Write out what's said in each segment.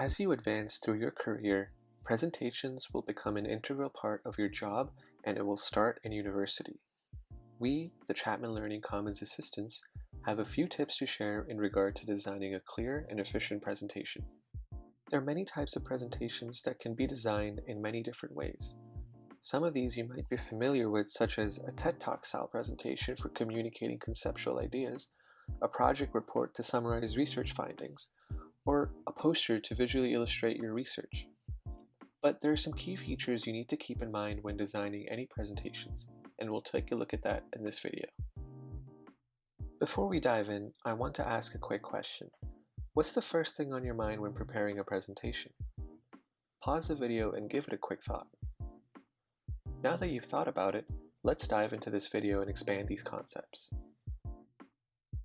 As you advance through your career, presentations will become an integral part of your job and it will start in university. We, the Chapman Learning Commons Assistants, have a few tips to share in regard to designing a clear and efficient presentation. There are many types of presentations that can be designed in many different ways. Some of these you might be familiar with such as a TED Talk style presentation for communicating conceptual ideas, a project report to summarize research findings, or a poster to visually illustrate your research. But there are some key features you need to keep in mind when designing any presentations, and we'll take a look at that in this video. Before we dive in, I want to ask a quick question. What's the first thing on your mind when preparing a presentation? Pause the video and give it a quick thought. Now that you've thought about it, let's dive into this video and expand these concepts.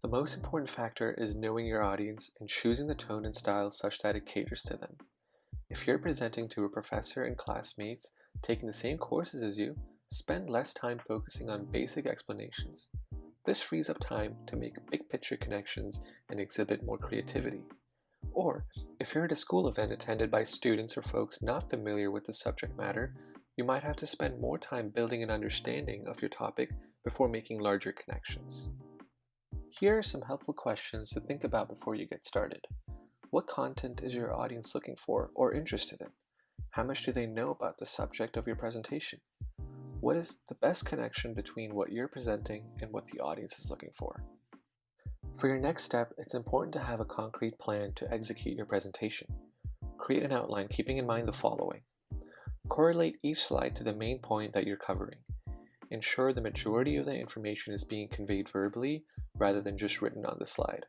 The most important factor is knowing your audience and choosing the tone and style such that it caters to them. If you're presenting to a professor and classmates taking the same courses as you, spend less time focusing on basic explanations. This frees up time to make big picture connections and exhibit more creativity. Or, if you're at a school event attended by students or folks not familiar with the subject matter, you might have to spend more time building an understanding of your topic before making larger connections. Here are some helpful questions to think about before you get started. What content is your audience looking for or interested in? How much do they know about the subject of your presentation? What is the best connection between what you're presenting and what the audience is looking for? For your next step, it's important to have a concrete plan to execute your presentation. Create an outline keeping in mind the following. Correlate each slide to the main point that you're covering. Ensure the majority of the information is being conveyed verbally rather than just written on the slide.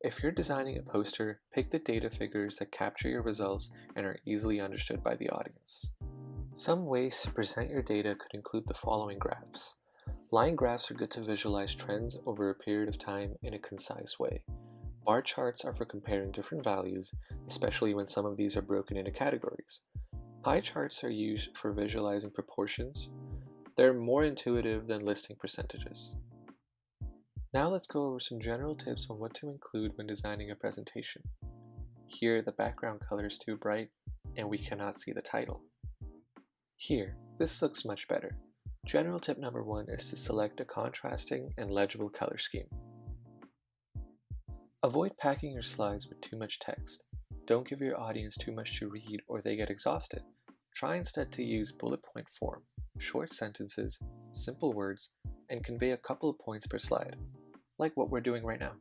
If you're designing a poster, pick the data figures that capture your results and are easily understood by the audience. Some ways to present your data could include the following graphs. Line graphs are good to visualize trends over a period of time in a concise way. Bar charts are for comparing different values, especially when some of these are broken into categories. Pie charts are used for visualizing proportions. They're more intuitive than listing percentages. Now let's go over some general tips on what to include when designing a presentation. Here the background color is too bright and we cannot see the title. Here, this looks much better. General tip number one is to select a contrasting and legible color scheme. Avoid packing your slides with too much text. Don't give your audience too much to read or they get exhausted. Try instead to use bullet point form, short sentences, simple words, and convey a couple of points per slide like what we're doing right now.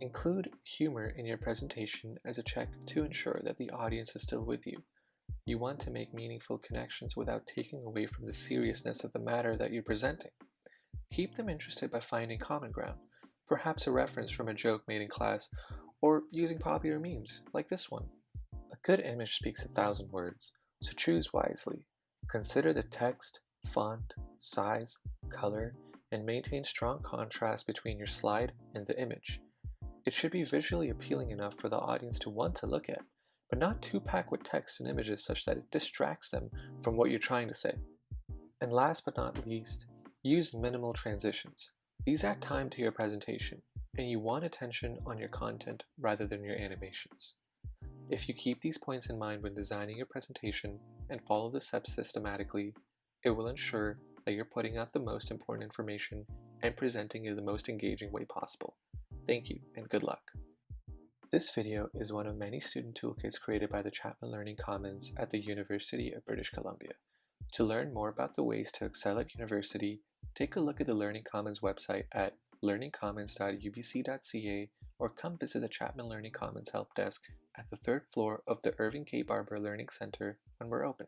Include humor in your presentation as a check to ensure that the audience is still with you. You want to make meaningful connections without taking away from the seriousness of the matter that you're presenting. Keep them interested by finding common ground, perhaps a reference from a joke made in class, or using popular memes, like this one. A good image speaks a thousand words, so choose wisely. Consider the text, font, size, color, and maintain strong contrast between your slide and the image. It should be visually appealing enough for the audience to want to look at, but not too packed with text and images such that it distracts them from what you're trying to say. And last but not least, use minimal transitions. These add time to your presentation, and you want attention on your content rather than your animations. If you keep these points in mind when designing your presentation and follow the steps systematically, it will ensure that you're putting out the most important information and presenting it in the most engaging way possible. Thank you and good luck. This video is one of many student toolkits created by the Chapman Learning Commons at the University of British Columbia. To learn more about the ways to excel at university, take a look at the Learning Commons website at learningcommons.ubc.ca or come visit the Chapman Learning Commons help desk at the third floor of the Irving K. Barber Learning Center when we're open.